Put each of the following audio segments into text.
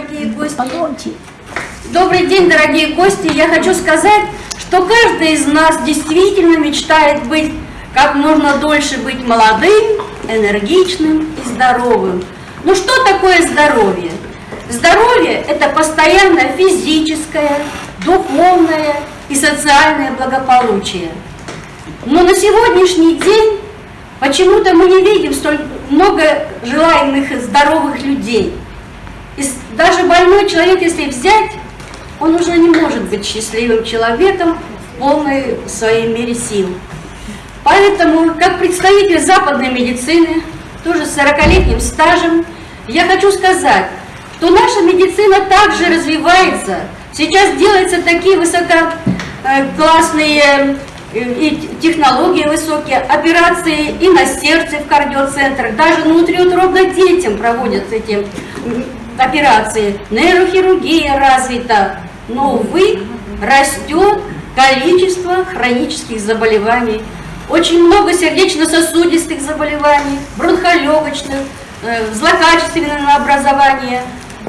дорогие гости. Добрый день, дорогие гости. Я хочу сказать, что каждый из нас действительно мечтает быть как можно дольше быть молодым, энергичным и здоровым. Ну что такое здоровье? Здоровье – это постоянное физическое, духовное и социальное благополучие. Но на сегодняшний день почему-то мы не видим столь много желаемых здоровых людей. Даже больной человек, если взять, он уже не может быть счастливым человеком в полной своей мере сил. Поэтому, как представитель западной медицины, тоже с 40-летним стажем, я хочу сказать, что наша медицина также развивается. Сейчас делаются такие высококлассные э, и технологии высокие, операции и на сердце в кардиоцентрах, даже внутриутробно детям проводят эти операции. Нейрохирургия развита, но, увы, растет количество хронических заболеваний очень много сердечно-сосудистых заболеваний, бронхолегочных, э, злокачественного образования.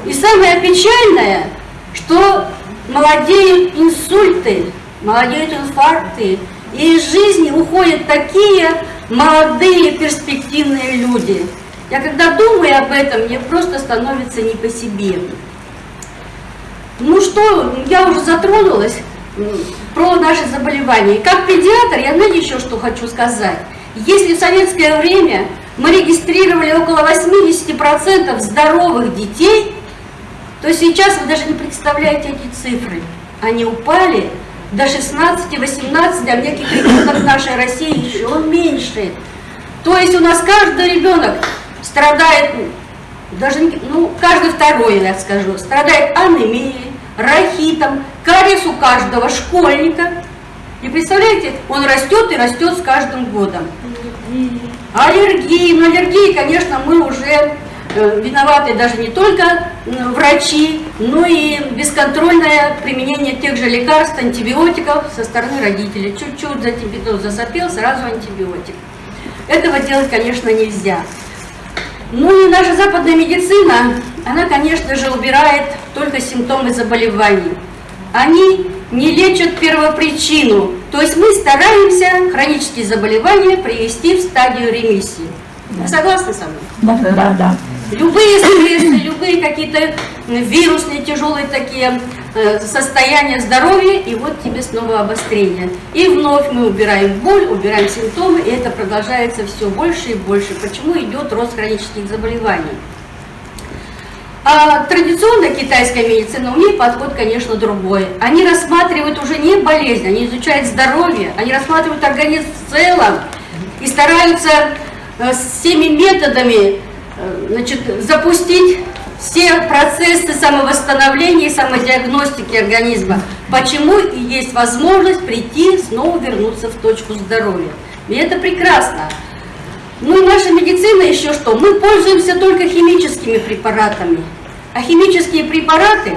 И самое печальное, что молодеют инсульты, молодеют инфаркты, и из жизни уходят такие молодые перспективные люди. Я когда думаю об этом, мне просто становится не по себе. Ну что, я уже затронулась про наши заболевания. Как педиатр, я знаете еще что хочу сказать. Если в советское время мы регистрировали около 80% здоровых детей, то сейчас вы даже не представляете эти цифры. Они упали до 16-18, а в неких регионах нашей России еще меньше. То есть у нас каждый ребенок страдает, даже ну, каждый второй, я скажу, страдает анемией, рахитом, кариес у каждого школьника. И представляете, он растет и растет с каждым годом. Аллергии, но аллергии, конечно, мы уже э, виноваты даже не только врачи, но и бесконтрольное применение тех же лекарств, антибиотиков со стороны родителей. Чуть-чуть за тебя засопел, сразу антибиотик. Этого делать, конечно, нельзя. Ну и наша западная медицина, она, конечно же, убирает только симптомы заболеваний. Они не лечат первопричину, то есть мы стараемся хронические заболевания привести в стадию ремиссии. Да. Согласны со мной? Да, да, да. Любые стрессы, любые какие-то вирусные тяжелые такие состояние здоровья, и вот тебе снова обострение. И вновь мы убираем боль, убираем симптомы, и это продолжается все больше и больше. Почему идет рост хронических заболеваний? А традиционная китайская медицина, у нее подход, конечно, другой. Они рассматривают уже не болезнь, они изучают здоровье, они рассматривают организм в целом и стараются э, всеми методами э, значит, запустить все процессы самовосстановления и самодиагностики организма. Почему и есть возможность прийти, снова вернуться в точку здоровья. И это прекрасно. Ну и наша медицина еще что? Мы пользуемся только химическими препаратами. А химические препараты,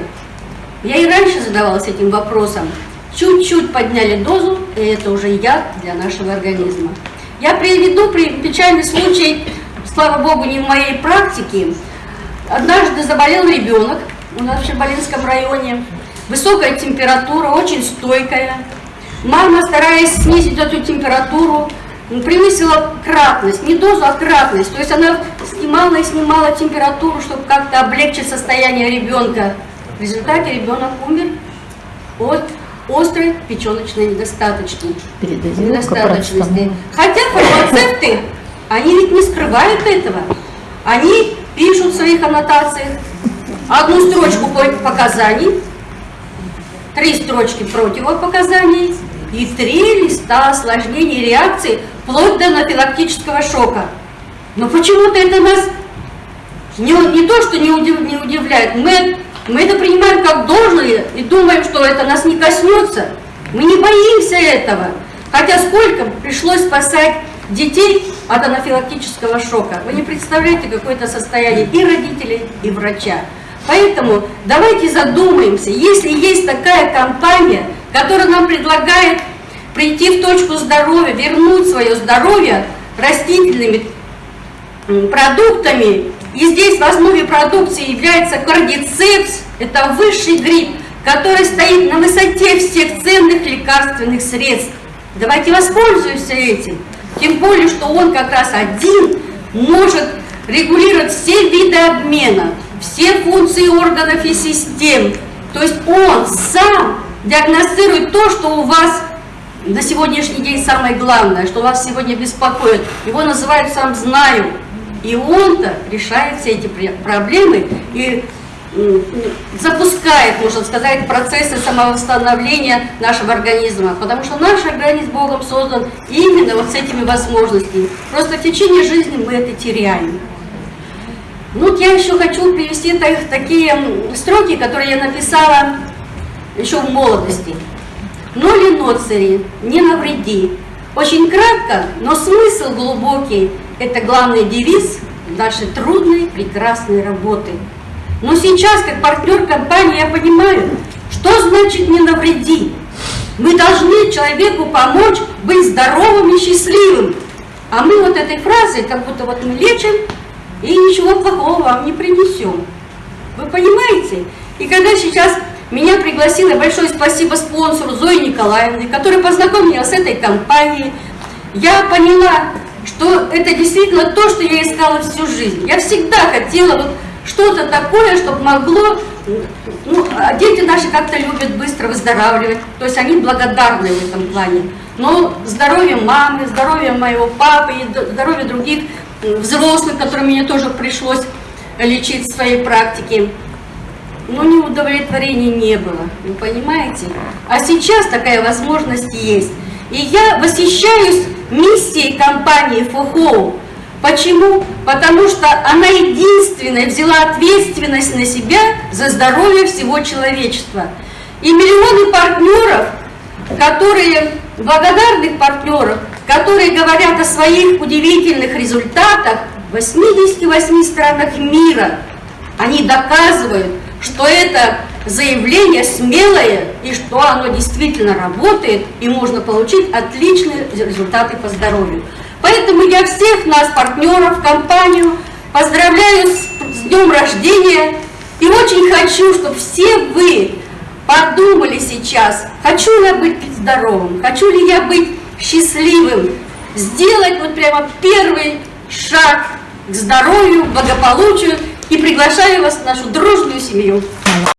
я и раньше задавалась этим вопросом, чуть-чуть подняли дозу, и это уже яд для нашего организма. Я приведу печальный случай, слава богу, не в моей практике, Однажды заболел ребенок у нас в Шабалинском районе. Высокая температура, очень стойкая. Мама, стараясь снизить эту температуру, превысила кратность, не дозу, а кратность. То есть она снимала и снимала температуру, чтобы как-то облегчить состояние ребенка. В результате ребенок умер от острой печеночной недостаточности. недостаточности. Хотя фармацевты, они ведь не скрывают этого. Они пишут в своих аннотациях одну строчку показаний, три строчки противопоказаний и три листа осложнений реакции вплоть до анафилактического шока. Но почему-то это нас не, не то, что не, удив, не удивляет, мы, мы это принимаем как должное и думаем, что это нас не коснется. Мы не боимся этого. Хотя сколько пришлось спасать детей от анафилактического шока. Вы не представляете какое-то состояние и родителей, и врача. Поэтому давайте задумаемся, если есть такая компания, которая нам предлагает прийти в точку здоровья, вернуть свое здоровье растительными продуктами, И здесь в основе продукции является кардицепс, это высший гриб, который стоит на высоте всех ценных лекарственных средств. Давайте воспользуемся этим. Тем более, что он как раз один может регулировать все виды обмена, все функции органов и систем. То есть он сам диагностирует то, что у вас на сегодняшний день самое главное, что вас сегодня беспокоит. Его называют «сам знаю». И он-то решает все эти проблемы и запускает, можно сказать, процессы самовосстановления нашего организма, потому что наш организм Богом создан именно вот с этими возможностями. Просто в течение жизни мы это теряем. Ну, вот я еще хочу привести так, такие строки, которые я написала еще в молодости. «Ноли ноцери, не навреди». Очень кратко, но смысл глубокий – это главный девиз нашей трудной, прекрасной работы – но сейчас, как партнер компании, я понимаю, что значит «не навреди». Мы должны человеку помочь быть здоровым и счастливым. А мы вот этой фразой, как будто вот мы лечим, и ничего плохого вам не принесем. Вы понимаете? И когда сейчас меня пригласила, большое спасибо спонсору Зое Николаевне, который познакомил с этой компанией, я поняла, что это действительно то, что я искала всю жизнь. Я всегда хотела вот что-то такое, чтобы могло, ну, а дети наши как-то любят быстро выздоравливать, то есть они благодарны в этом плане. Но здоровье мамы, здоровье моего папы и здоровье других взрослых, которым мне тоже пришлось лечить в своей практике, ну, ни удовлетворения не было, вы понимаете? А сейчас такая возможность есть. И я восхищаюсь миссией компании «Фохоу», Почему? Потому что она единственная взяла ответственность на себя за здоровье всего человечества. И миллионы партнеров, которые, благодарных партнеров, которые говорят о своих удивительных результатах в 88 странах мира, они доказывают, что это заявление смелое и что оно действительно работает и можно получить отличные результаты по здоровью. Поэтому я всех нас, партнеров, компанию, поздравляю с, с днем рождения. И очень хочу, чтобы все вы подумали сейчас, хочу ли я быть здоровым, хочу ли я быть счастливым, сделать вот прямо первый шаг к здоровью, благополучию. И приглашаю вас в нашу дружную семью.